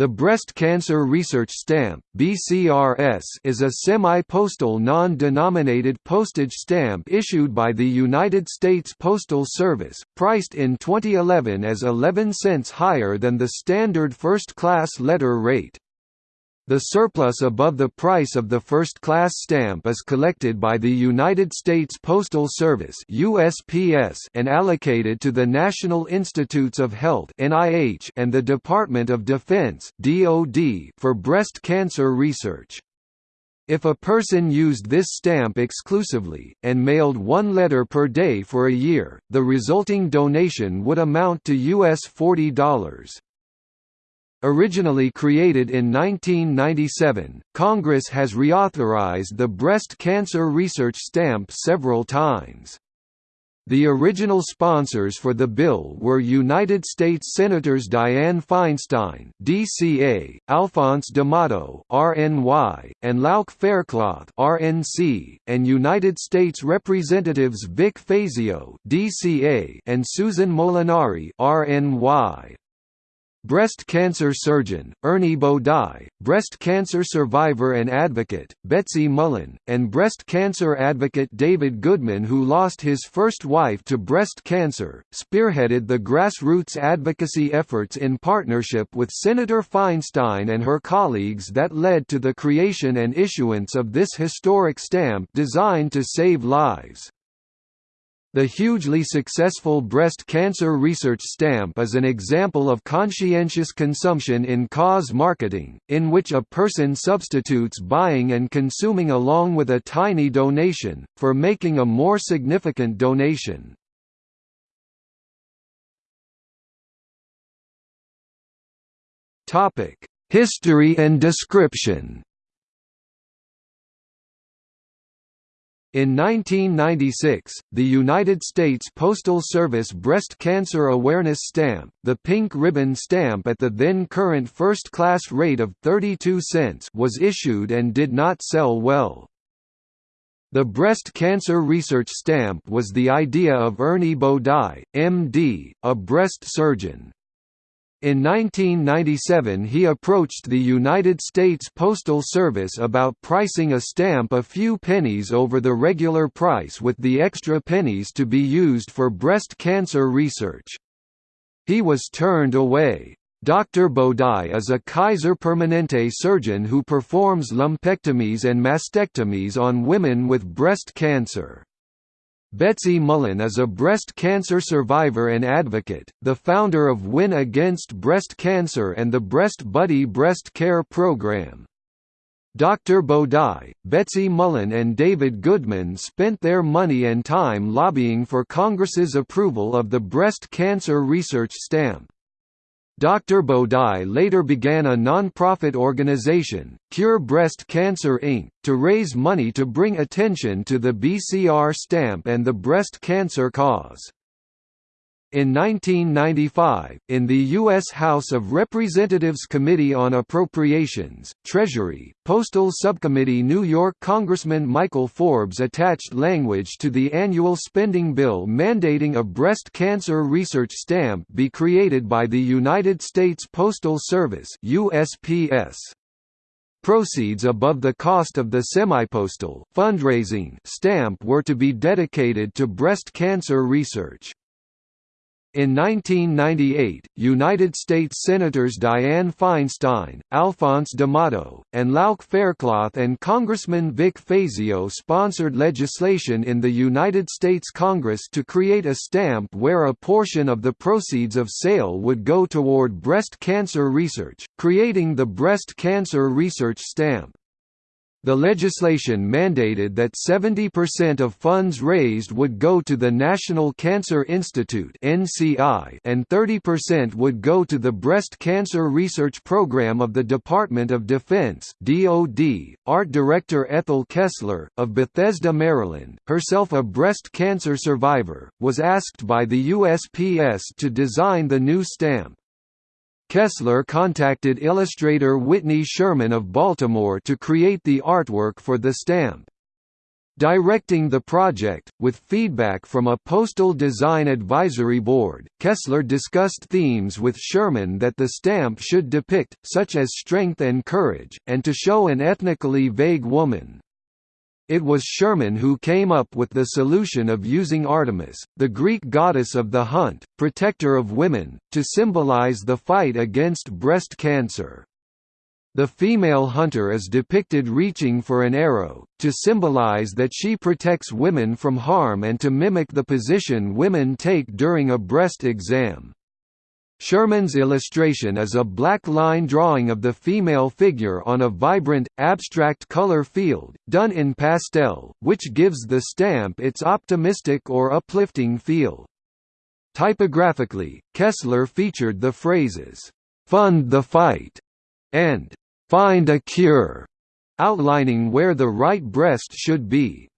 The Breast Cancer Research Stamp (BCRS) is a semi-postal non-denominated postage stamp issued by the United States Postal Service, priced in 2011 as 11 cents higher than the standard first-class letter rate. The surplus above the price of the first-class stamp is collected by the United States Postal Service (USPS) and allocated to the National Institutes of Health (NIH) and the Department of Defense (DoD) for breast cancer research. If a person used this stamp exclusively, and mailed one letter per day for a year, the resulting donation would amount to US $40. Originally created in 1997, Congress has reauthorized the breast cancer research stamp several times. The original sponsors for the bill were United States Senators Dianne Feinstein (DCA), Alphonse D'Amato (RNY), and Lauch Faircloth (RNC), and United States Representatives Vic Fazio (DCA) and Susan Molinari (RNY). Breast cancer surgeon, Ernie Bodai, breast cancer survivor and advocate, Betsy Mullen, and breast cancer advocate David Goodman who lost his first wife to breast cancer, spearheaded the grassroots advocacy efforts in partnership with Senator Feinstein and her colleagues that led to the creation and issuance of this historic stamp designed to save lives. The hugely successful breast cancer research stamp is an example of conscientious consumption in cause marketing, in which a person substitutes buying and consuming along with a tiny donation, for making a more significant donation. History and description In 1996, the United States Postal Service Breast Cancer Awareness Stamp, the pink ribbon stamp at the then current first-class rate of 32 cents was issued and did not sell well. The breast cancer research stamp was the idea of Ernie Bodai, MD, a breast surgeon. In 1997 he approached the United States Postal Service about pricing a stamp a few pennies over the regular price with the extra pennies to be used for breast cancer research. He was turned away. Dr. Bodai is a Kaiser Permanente surgeon who performs lumpectomies and mastectomies on women with breast cancer. Betsy Mullen is a breast cancer survivor and advocate, the founder of Win Against Breast Cancer and the Breast Buddy Breast Care Program. Dr. Bodai, Betsy Mullen and David Goodman spent their money and time lobbying for Congress's approval of the breast cancer research stamp. Dr. Bodai later began a non-profit organization, Cure Breast Cancer Inc., to raise money to bring attention to the BCR stamp and the breast cancer cause. In 1995, in the U.S. House of Representatives Committee on Appropriations, Treasury, Postal Subcommittee New York Congressman Michael Forbes attached language to the annual spending bill mandating a breast cancer research stamp be created by the United States Postal Service USPS. Proceeds above the cost of the semi-postal fundraising stamp were to be dedicated to breast cancer research. In 1998, United States Senators Dianne Feinstein, Alphonse D'Amato, and Lauch Faircloth and Congressman Vic Fazio sponsored legislation in the United States Congress to create a stamp where a portion of the proceeds of sale would go toward breast cancer research, creating the Breast Cancer Research Stamp. The legislation mandated that 70% of funds raised would go to the National Cancer Institute and 30% would go to the Breast Cancer Research Program of the Department of Defense. Art director Ethel Kessler of Bethesda, Maryland, herself a breast cancer survivor, was asked by the USPS to design the new stamp. Kessler contacted illustrator Whitney Sherman of Baltimore to create the artwork for the stamp. Directing the project, with feedback from a postal design advisory board, Kessler discussed themes with Sherman that the stamp should depict, such as strength and courage, and to show an ethnically vague woman. It was Sherman who came up with the solution of using Artemis, the Greek goddess of the hunt, protector of women, to symbolize the fight against breast cancer. The female hunter is depicted reaching for an arrow, to symbolize that she protects women from harm and to mimic the position women take during a breast exam. Sherman's illustration is a black line drawing of the female figure on a vibrant, abstract color field, done in pastel, which gives the stamp its optimistic or uplifting feel. Typographically, Kessler featured the phrases, "'Fund the fight' and "'Find a cure' outlining where the right breast should be.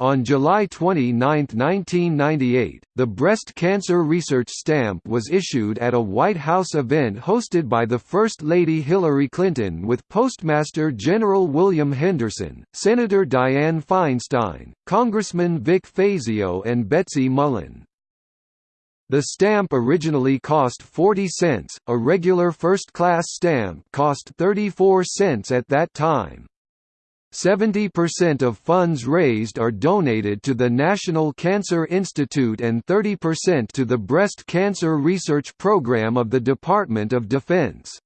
On July 29, 1998, the Breast Cancer Research Stamp was issued at a White House event hosted by the First Lady Hillary Clinton with Postmaster General William Henderson, Senator Dianne Feinstein, Congressman Vic Fazio and Betsy Mullen. The stamp originally cost 40 cents, a regular first-class stamp cost 34 cents at that time. 70% of funds raised are donated to the National Cancer Institute and 30% to the Breast Cancer Research Program of the Department of Defense.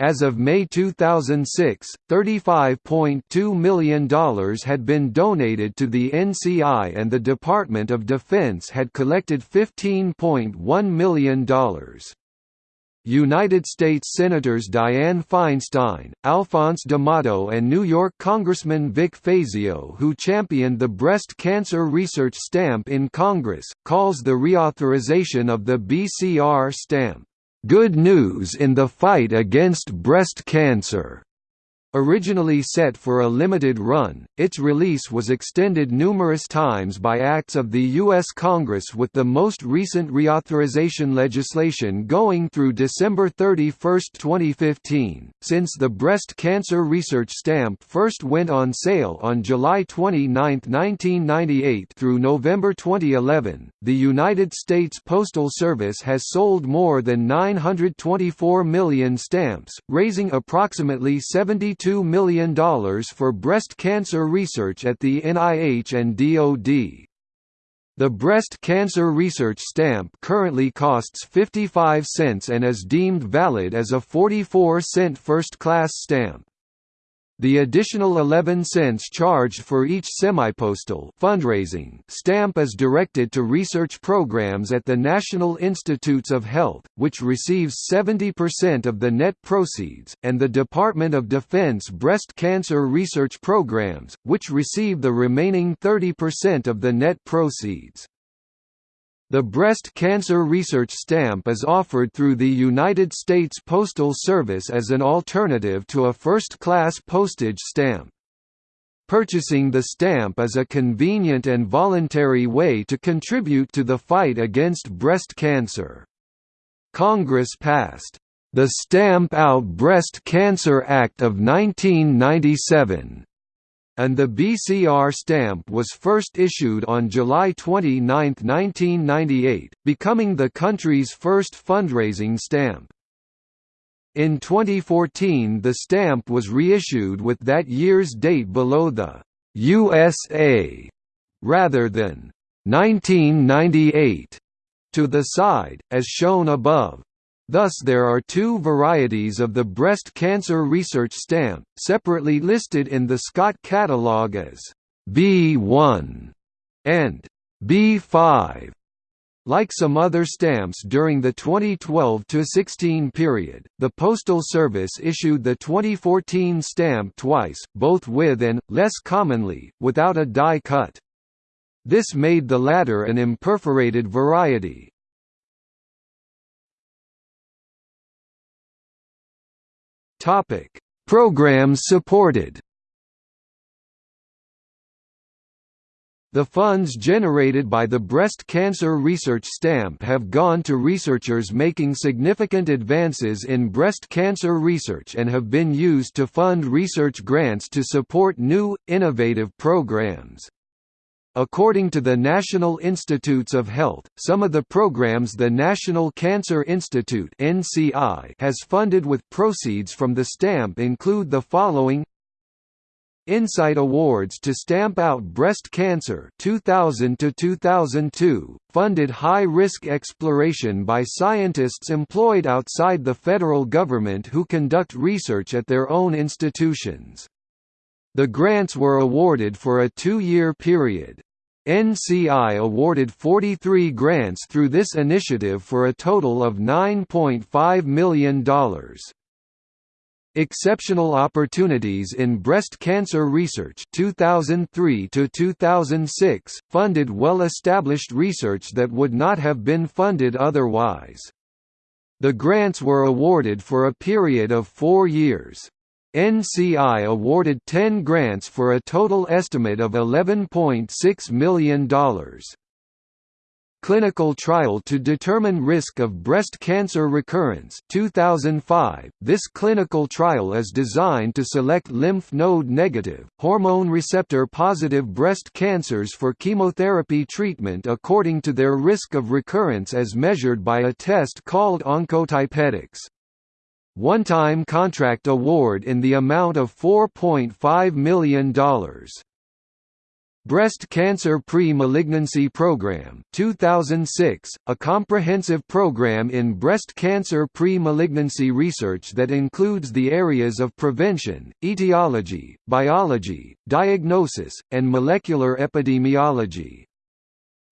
As of May 2006, $35.2 million had been donated to the NCI and the Department of Defense had collected $15.1 million. United States Senators Dianne Feinstein, Alphonse D'Amato and New York Congressman Vic Fazio who championed the breast cancer research stamp in Congress, calls the reauthorization of the BCR stamp Good News in the Fight Against Breast Cancer. Originally set for a limited run, its release was extended numerous times by acts of the U.S. Congress with the most recent reauthorization legislation going through December 31, 2015. Since the breast cancer research stamp first went on sale on July 29, 1998 through November 2011, the United States Postal Service has sold more than 924 million stamps, raising approximately 70 $2 million for breast cancer research at the NIH and DoD. The breast cancer research stamp currently costs 55 cents and is deemed valid as a 44 cent first-class stamp. The additional 11 cents charged for each semipostal fundraising stamp is directed to research programs at the National Institutes of Health, which receives 70% of the net proceeds, and the Department of Defense breast cancer research programs, which receive the remaining 30% of the net proceeds. The breast cancer research stamp is offered through the United States Postal Service as an alternative to a first-class postage stamp. Purchasing the stamp is a convenient and voluntary way to contribute to the fight against breast cancer. Congress passed the Stamp Out Breast Cancer Act of 1997 and the BCR stamp was first issued on July 29, 1998, becoming the country's first fundraising stamp. In 2014 the stamp was reissued with that year's date below the USA rather than 1998 to the side, as shown above. Thus there are two varieties of the breast cancer research stamp, separately listed in the Scott catalogue as B1 and B5. Like some other stamps during the 2012–16 period, the Postal Service issued the 2014 stamp twice, both with and, less commonly, without a die cut. This made the latter an imperforated variety. Topic: Programs supported. The funds generated by the Breast Cancer Research Stamp have gone to researchers making significant advances in breast cancer research and have been used to fund research grants to support new, innovative programs. According to the National Institutes of Health, some of the programs the National Cancer Institute (NCI) has funded with proceeds from the stamp include the following Insight Awards to Stamp Out Breast Cancer 2000 to 2002 funded high-risk exploration by scientists employed outside the federal government who conduct research at their own institutions. The grants were awarded for a two-year period. NCI awarded 43 grants through this initiative for a total of $9.5 million. Exceptional Opportunities in Breast Cancer Research 2003 to 2006 funded well-established research that would not have been funded otherwise. The grants were awarded for a period of 4 years. NCI awarded 10 grants for a total estimate of $11.6 million. Clinical Trial to Determine Risk of Breast Cancer Recurrence 2005. This clinical trial is designed to select lymph node negative, hormone receptor positive breast cancers for chemotherapy treatment according to their risk of recurrence as measured by a test called Oncotype DX. One-time contract award in the amount of $4.5 million. Breast Cancer Pre-Malignancy Program 2006, a comprehensive program in breast cancer pre-malignancy research that includes the areas of prevention, etiology, biology, diagnosis, and molecular epidemiology.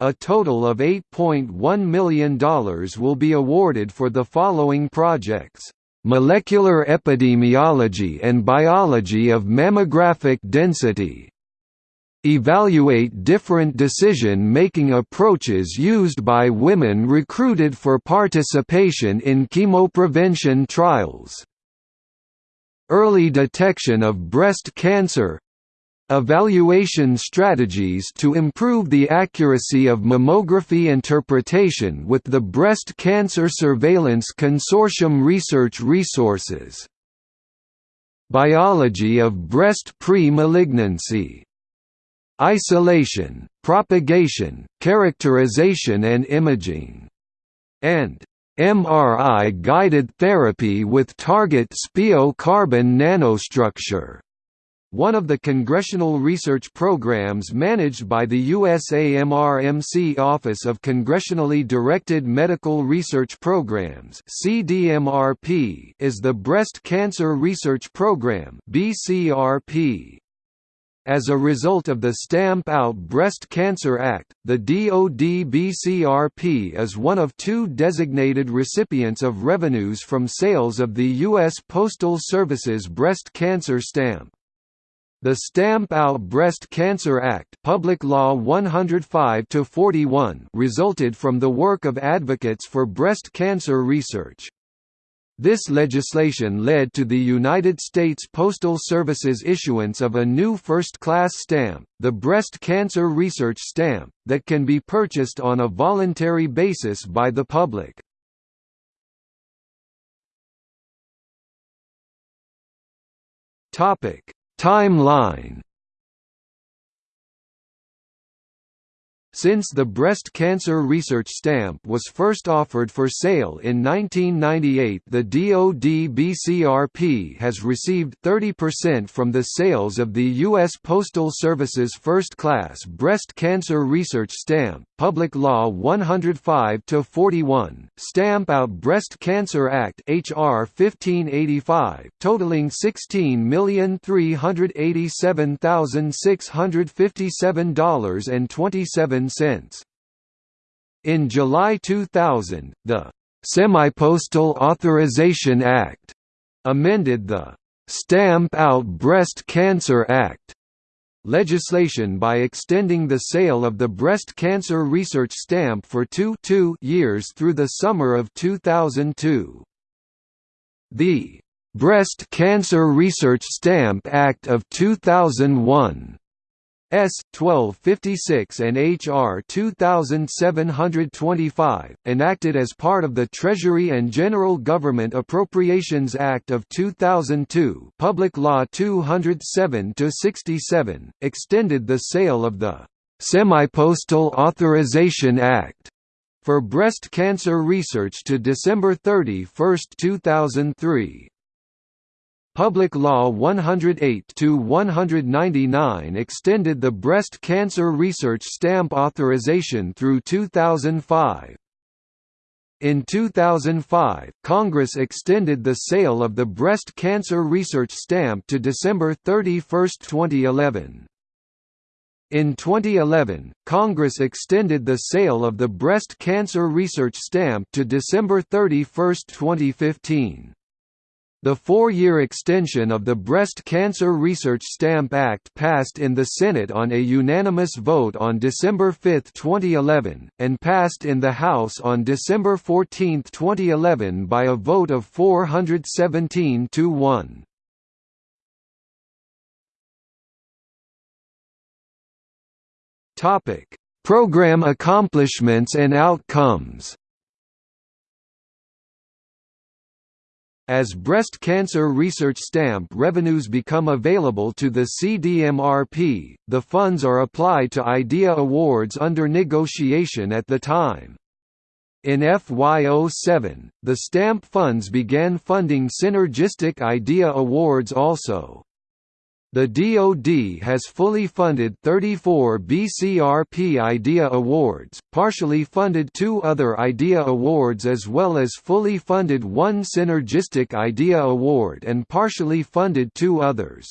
A total of $8.1 million will be awarded for the following projects. Molecular epidemiology and biology of mammographic density Evaluate different decision-making approaches used by women recruited for participation in chemoprevention trials. Early detection of breast cancer Evaluation strategies to improve the accuracy of mammography interpretation with the Breast Cancer Surveillance Consortium research resources. Biology of breast pre-malignancy isolation, propagation, characterization and imaging, and MRI-guided therapy with target SPEO-carbon nanostructure. One of the congressional research programs managed by the USAMRMC Office of Congressionally Directed Medical Research Programs (CDMRP) is the Breast Cancer Research Program (BCRP). As a result of the Stamp Out Breast Cancer Act, the DoD BCRP is one of two designated recipients of revenues from sales of the U.S. Postal Service's breast cancer stamp. The Stamp Out Breast Cancer Act Public Law 105 resulted from the work of advocates for breast cancer research. This legislation led to the United States Postal Service's issuance of a new first-class stamp, the Breast Cancer Research Stamp, that can be purchased on a voluntary basis by the public. Timeline Since the breast cancer research stamp was first offered for sale in 1998 the DoD BCRP has received 30% from the sales of the U.S. Postal Service's first-class breast cancer research stamp, Public Law 105-41, Stamp Out Breast Cancer Act HR 1585, totaling $16,387,657.27 cents. In July 2000, the Semi-Postal Authorization Act amended the Stamp Out Breast Cancer Act legislation by extending the sale of the breast cancer research stamp for two, two years through the summer of 2002. The Breast Cancer Research Stamp Act of 2001 S. 1256 and H.R. 2725, enacted as part of the Treasury and General Government Appropriations Act of 2002 Public Law 207-67, extended the sale of the Semi-Postal Authorization Act for breast cancer research to December 31, 2003. Public Law 108-199 extended the breast cancer research stamp authorization through 2005. In 2005, Congress extended the sale of the breast cancer research stamp to December 31, 2011. In 2011, Congress extended the sale of the breast cancer research stamp to December 31, 2015. The four-year extension of the Breast Cancer Research Stamp Act passed in the Senate on a unanimous vote on December 5, 2011, and passed in the House on December 14, 2011 by a vote of 417 to 1. Program accomplishments and outcomes As breast cancer research stamp revenues become available to the CDMRP, the funds are applied to IDEA awards under negotiation at the time. In FY07, the stamp funds began funding synergistic IDEA awards also. The DoD has fully funded 34 BCRP IDEA Awards, partially funded two other IDEA Awards as well as fully funded one Synergistic IDEA Award and partially funded two others.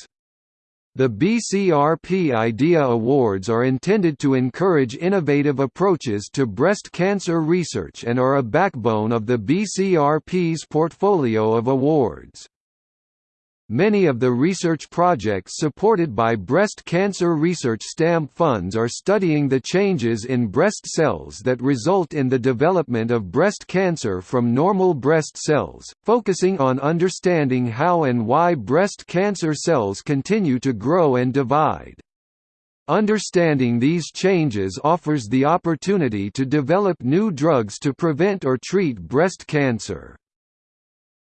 The BCRP IDEA Awards are intended to encourage innovative approaches to breast cancer research and are a backbone of the BCRP's portfolio of awards. Many of the research projects supported by breast cancer research stamp funds are studying the changes in breast cells that result in the development of breast cancer from normal breast cells, focusing on understanding how and why breast cancer cells continue to grow and divide. Understanding these changes offers the opportunity to develop new drugs to prevent or treat breast cancer.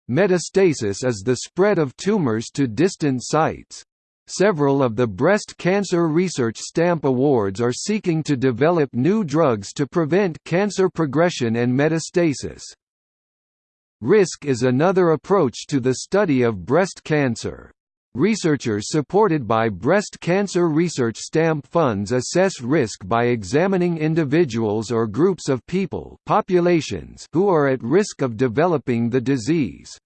Metastasis is the spread of tumors to distant sites. Several of the breast cancer research stamp awards are seeking to develop new drugs to prevent cancer progression and metastasis. Risk is another approach to the study of breast cancer. Researchers supported by breast cancer research stamp funds assess risk by examining individuals or groups of people populations who are at risk of developing the disease.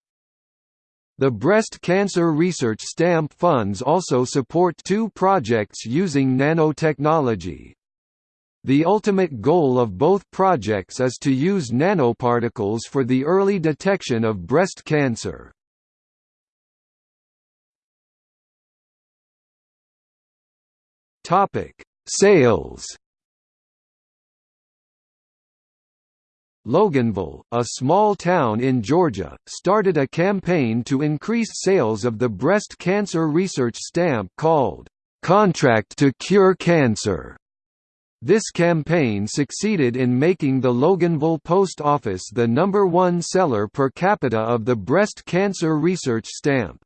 The Breast Cancer Research Stamp Funds also support two projects using nanotechnology. The ultimate goal of both projects is to use nanoparticles for the early detection of breast cancer. Topic: Sales. Loganville, a small town in Georgia, started a campaign to increase sales of the breast cancer research stamp called Contract to Cure Cancer. This campaign succeeded in making the Loganville Post Office the number one seller per capita of the breast cancer research stamp.